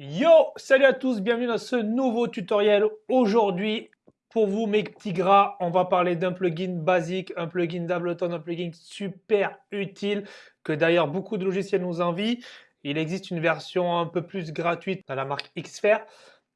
Yo, salut à tous, bienvenue dans ce nouveau tutoriel. Aujourd'hui, pour vous mes petits gras, on va parler d'un plugin basique, un plugin d'Ableton, un plugin super utile que d'ailleurs beaucoup de logiciels nous envient. Il existe une version un peu plus gratuite dans la marque Xfer.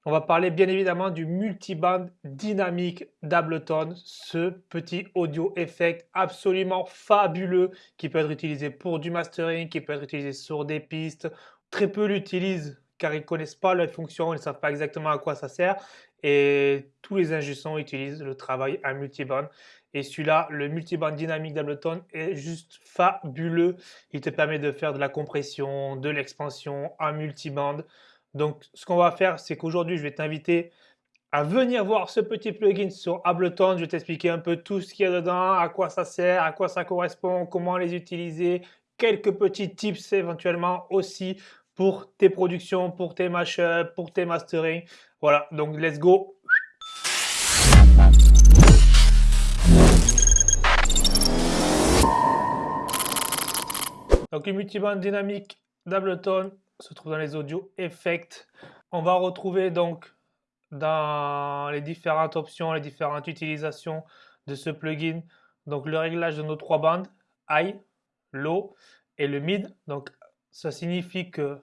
On va parler bien évidemment du multiband dynamique d'Ableton, ce petit audio effect absolument fabuleux qui peut être utilisé pour du mastering, qui peut être utilisé sur des pistes. Très peu l'utilisent car ils ne connaissent pas la fonction, ils ne savent pas exactement à quoi ça sert. Et tous les ingénieurs utilisent le travail à multiband. Et celui-là, le multiband dynamique d'Ableton est juste fabuleux. Il te permet de faire de la compression, de l'expansion en multiband. Donc, ce qu'on va faire, c'est qu'aujourd'hui, je vais t'inviter à venir voir ce petit plugin sur Ableton. Je vais t'expliquer un peu tout ce qu'il y a dedans, à quoi ça sert, à quoi ça correspond, comment les utiliser, quelques petits tips éventuellement aussi pour tes productions, pour tes mashups, pour tes mastering. Voilà, donc let's go. Donc le multiband dynamique d'Ableton se trouve dans les audios Effect. On va retrouver donc dans les différentes options, les différentes utilisations de ce plugin, donc le réglage de nos trois bandes, high, low et le mid. Donc ça signifie que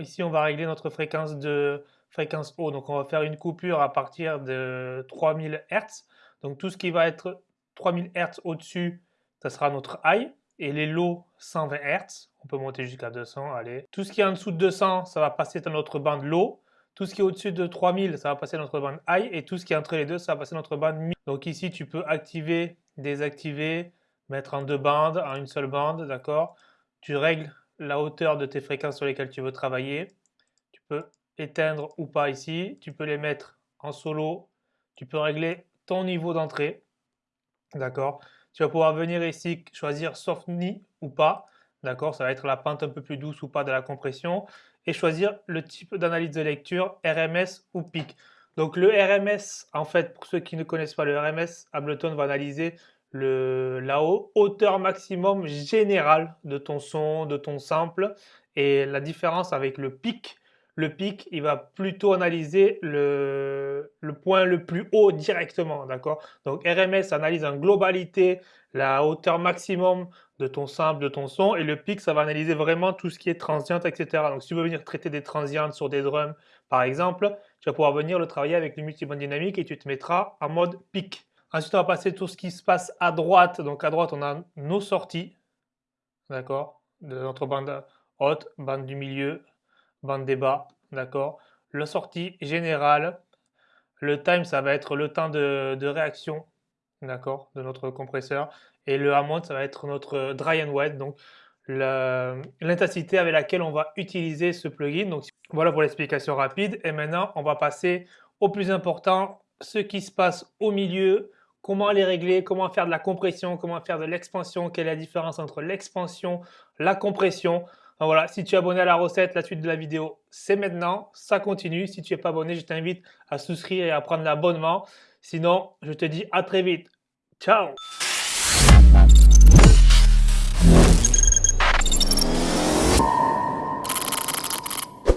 ici on va régler notre fréquence de fréquence haut. Donc on va faire une coupure à partir de 3000 Hz. Donc tout ce qui va être 3000 Hz au-dessus, ça sera notre high. Et les low 120 Hz, on peut monter jusqu'à 200, allez. Tout ce qui est en dessous de 200, ça va passer dans notre bande low. Tout ce qui est au-dessus de 3000, ça va passer dans notre bande high. Et tout ce qui est entre les deux, ça va passer dans notre bande mid. Donc ici, tu peux activer, désactiver, mettre en deux bandes, en une seule bande, d'accord? Tu règles la hauteur de tes fréquences sur lesquelles tu veux travailler. Tu peux éteindre ou pas ici. Tu peux les mettre en solo. Tu peux régler ton niveau d'entrée. D'accord? Tu vas pouvoir venir ici choisir Softney ou pas. D'accord? Ça va être la pente un peu plus douce ou pas de la compression. Et choisir le type d'analyse de lecture, RMS ou PIC. Donc le RMS, en fait, pour ceux qui ne connaissent pas le RMS, Ableton va analyser le, la hauteur maximum générale de ton son, de ton sample. Et la différence avec le pic, le pic, il va plutôt analyser le, point le plus haut directement, d'accord? Donc RMS analyse en globalité la hauteur maximum de ton sample, de ton son, et le pic, ça va analyser vraiment tout ce qui est transient, etc. Donc si tu veux venir traiter des transientes sur des drums, par exemple, tu vas pouvoir venir le travailler avec le multiband dynamique et tu te mettras en mode pic. Ensuite, on va passer tout ce qui se passe à droite. Donc à droite, on a nos sorties, d'accord, de notre bande haute, bande du milieu, bande des bas, d'accord. La sortie générale, le time, ça va être le temps de, réaction, d'accord, de notre compresseur. Et le amount, ça va être notre dry and wet, donc l'intensité avec laquelle on va utiliser ce plugin. Donc voilà pour l'explication rapide. Et maintenant, on va passer au plus important, ce qui se passe au milieu, comment les régler, comment faire de la compression, comment faire de l'expansion, quelle est la différence entre l'expansion, la compression. voilà, si tu es abonné à la recette, la suite de la vidéo, c'est maintenant, ça continue. Si tu n'es pas abonné, je t'invite à souscrire et à prendre l'abonnement. Sinon, je te dis à très vite. Ciao